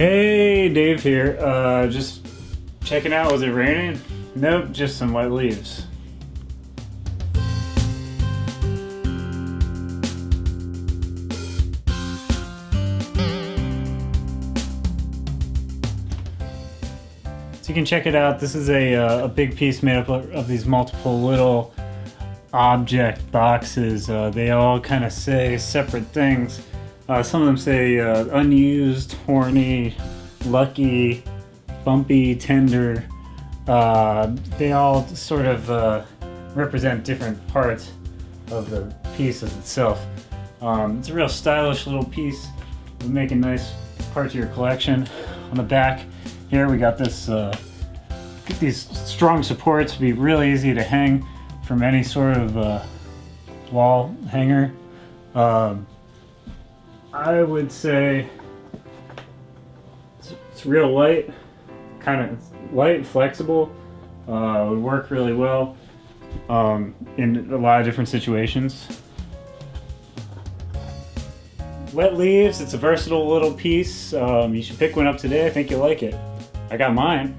Hey, Dave here. Uh, just checking out. Was it raining? Nope, just some wet leaves. So you can check it out. This is a, uh, a big piece made up of, these multiple little object boxes. Uh, they all kind of say separate things. Uh, some of them say uh, unused, horny, lucky, bumpy, tender. Uh, they all sort of uh, represent different parts of the piece of itself. Um, it's a real stylish little piece. It'll make a nice part of your collection. On the back here we got this, uh, these strong supports to be really easy to hang from any sort of uh, wall hanger. Um, I would say it's, it's real light, kind of light, flexible. Uh, would work really well um, in a lot of different situations. Wet leaves, it's a versatile little piece. Um, you should pick one up today. I think you'll like it. I got mine.